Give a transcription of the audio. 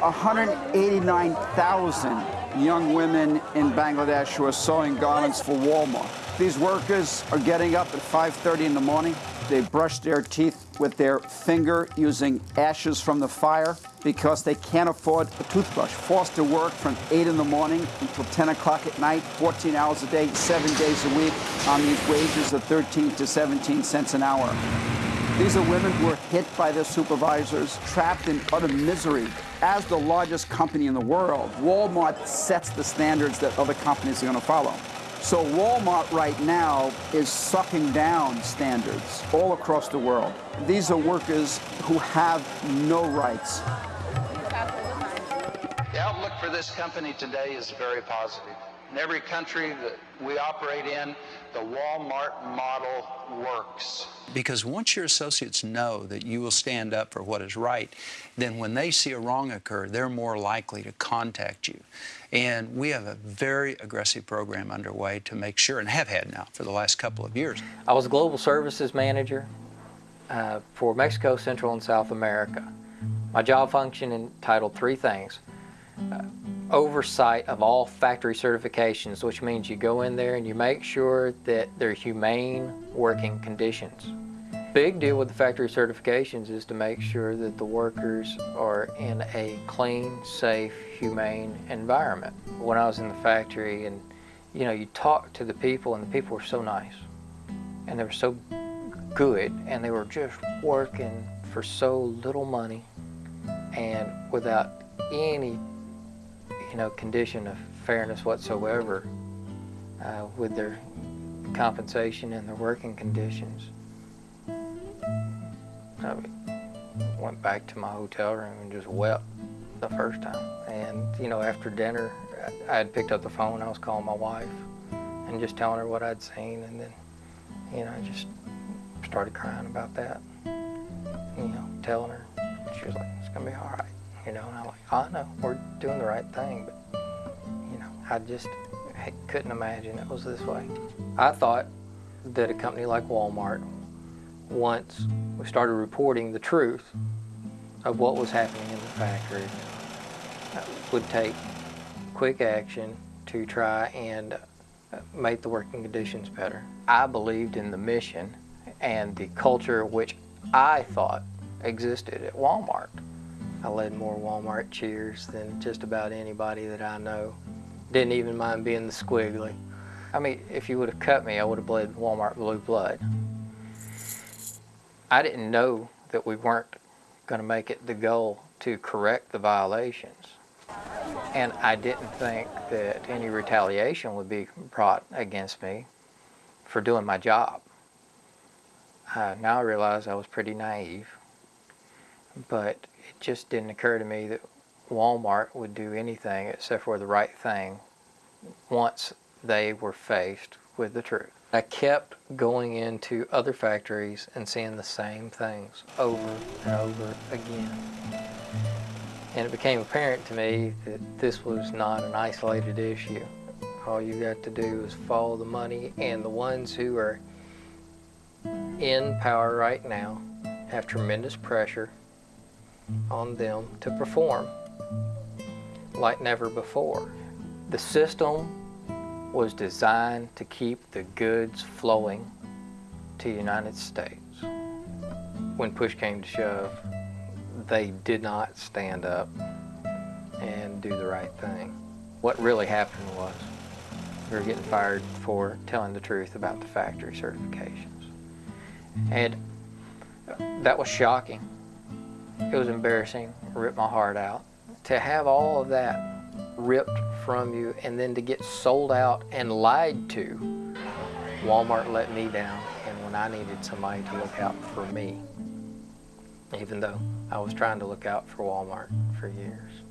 189,000 young women in Bangladesh who are sewing garments for Walmart. These workers are getting up at 5.30 in the morning. They brush their teeth with their finger using ashes from the fire because they can't afford a toothbrush. Forced to work from 8 in the morning until 10 o'clock at night, 14 hours a day, seven days a week on these wages of 13 to 17 cents an hour. These are women who are hit by their supervisors, trapped in utter misery. As the largest company in the world, Walmart sets the standards that other companies are going to follow. So Walmart right now is sucking down standards all across the world. These are workers who have no rights. The outlook for this company today is very positive. In every country that we operate in, the Walmart model works. Because once your associates know that you will stand up for what is right, then when they see a wrong occur, they're more likely to contact you. And we have a very aggressive program underway to make sure, and have had now for the last couple of years. I was Global Services Manager uh, for Mexico, Central, and South America. My job function entitled three things. Uh, oversight of all factory certifications, which means you go in there and you make sure that they're humane working conditions. Big deal with the factory certifications is to make sure that the workers are in a clean, safe, humane environment. When I was in the factory and you know, you talk to the people and the people were so nice and they were so good and they were just working for so little money and without any you know, condition of fairness whatsoever uh, with their compensation and their working conditions. I went back to my hotel room and just wept the first time. And, you know, after dinner, I had picked up the phone, I was calling my wife and just telling her what I'd seen. And then, you know, I just started crying about that. You know, telling her, she was like, it's gonna be all right you know, and I'm like, I know, we're doing the right thing, but, you know, I just couldn't imagine it was this way. I thought that a company like Walmart, once we started reporting the truth of what was happening in the factory, would take quick action to try and uh, make the working conditions better. I believed in the mission and the culture which I thought existed at Walmart. I led more Walmart cheers than just about anybody that I know. Didn't even mind being the squiggly. I mean, if you would have cut me, I would have bled Walmart blue blood. I didn't know that we weren't going to make it the goal to correct the violations. And I didn't think that any retaliation would be brought against me for doing my job. Uh, now I realize I was pretty naive, but it just didn't occur to me that Walmart would do anything except for the right thing once they were faced with the truth. I kept going into other factories and seeing the same things over and over again. And it became apparent to me that this was not an isolated issue. All you got to do is follow the money and the ones who are in power right now have tremendous pressure on them to perform like never before. The system was designed to keep the goods flowing to the United States. When push came to shove, they did not stand up and do the right thing. What really happened was we were getting fired for telling the truth about the factory certifications. And that was shocking it was embarrassing, ripped my heart out. To have all of that ripped from you and then to get sold out and lied to, Walmart let me down and when I needed somebody to look out for me, even though I was trying to look out for Walmart for years.